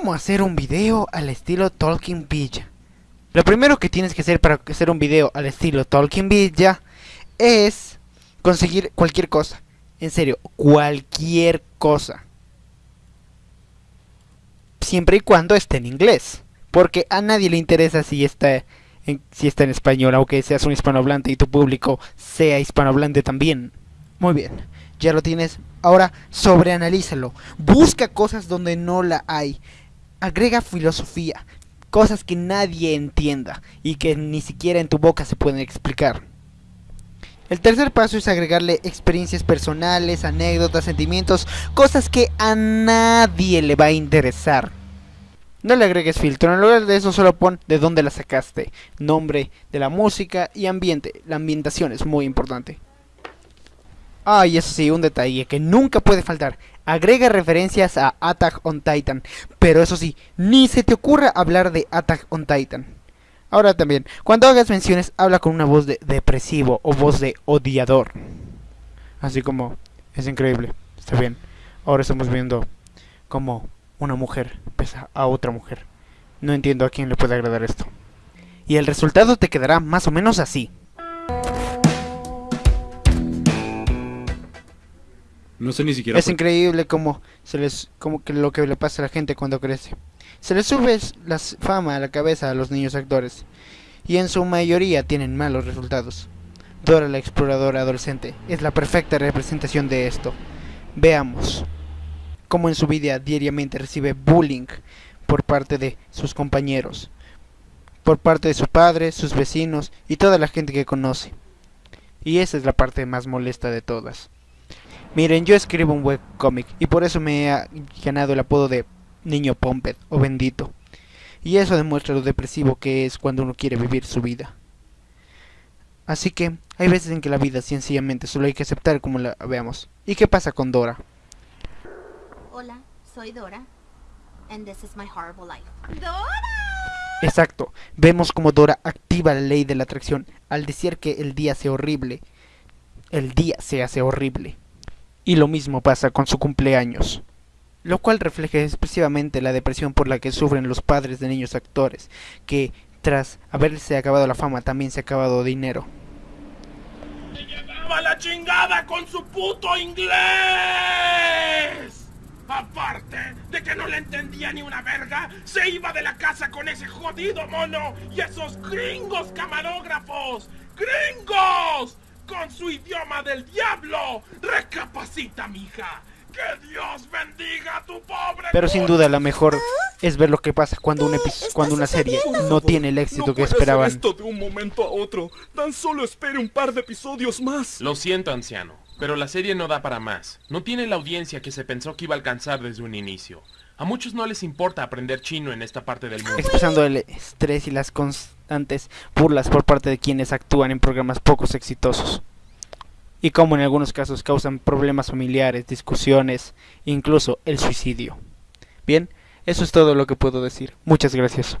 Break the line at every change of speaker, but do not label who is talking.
¿Cómo hacer un video al estilo Talking Villa? Lo primero que tienes que hacer para hacer un video al estilo Talking Villa es conseguir cualquier cosa. En serio, cualquier cosa. Siempre y cuando esté en inglés. Porque a nadie le interesa si está en, si está en español, aunque seas un hispanohablante y tu público sea hispanohablante también. Muy bien, ya lo tienes. Ahora sobreanalízalo. Busca cosas donde no la hay. Agrega filosofía. Cosas que nadie entienda y que ni siquiera en tu boca se pueden explicar. El tercer paso es agregarle experiencias personales, anécdotas, sentimientos, cosas que a nadie le va a interesar. No le agregues filtro, en lugar de eso solo pon de dónde la sacaste, nombre de la música y ambiente. La ambientación es muy importante. Ah, y eso sí, un detalle que nunca puede faltar. Agrega referencias a Attack on Titan. Pero eso sí, ni se te ocurra hablar de Attack on Titan. Ahora también, cuando hagas menciones, habla con una voz de depresivo o voz de odiador. Así como, es increíble, está bien. Ahora estamos viendo como una mujer pesa a otra mujer. No entiendo a quién le puede agradar esto. Y el resultado te quedará más o menos así.
No sé ni siquiera.
Es increíble como se les como que lo que le pasa a la gente cuando crece. Se les sube la fama a la cabeza a los niños actores y en su mayoría tienen malos resultados. Dora la exploradora adolescente es la perfecta representación de esto. Veamos cómo en su vida diariamente recibe bullying por parte de sus compañeros, por parte de su padre, sus vecinos y toda la gente que conoce. Y esa es la parte más molesta de todas. Miren, yo escribo un webcomic y por eso me he ganado el apodo de Niño Pompet o Bendito. Y eso demuestra lo depresivo que es cuando uno quiere vivir su vida. Así que hay veces en que la vida sencillamente solo hay que aceptar como la veamos. ¿Y qué pasa con Dora?
Hola, soy Dora. And this is my horrible life. ¡Dora!
Exacto. Vemos como Dora activa la ley de la atracción al decir que el día sea horrible. El día se hace horrible. Y lo mismo pasa con su cumpleaños, lo cual refleja expresivamente la depresión por la que sufren los padres de niños actores, que tras haberse acabado la fama también se ha acabado dinero.
¡Se llevaba la chingada con su puto inglés! Aparte de que no le entendía ni una verga, se iba de la casa con ese jodido mono y esos gringos camarógrafos. ¡Gringos! Con su idioma del diablo. Recapacita, mija. Que Dios bendiga a tu pobre.
Pero sin duda la mejor es ver lo que pasa cuando una, cuando una serie no tiene el éxito que esperaban.
esto de un momento a otro. Tan solo espere un par de episodios más.
Lo siento, anciano, pero la serie no da para más. No tiene la audiencia que se pensó que iba a alcanzar desde un inicio. A muchos no les importa aprender chino en esta parte del mundo.
Expresando el estrés y las constantes burlas por parte de quienes actúan en programas pocos exitosos. Y como en algunos casos causan problemas familiares, discusiones, incluso el suicidio. Bien, eso es todo lo que puedo decir. Muchas gracias.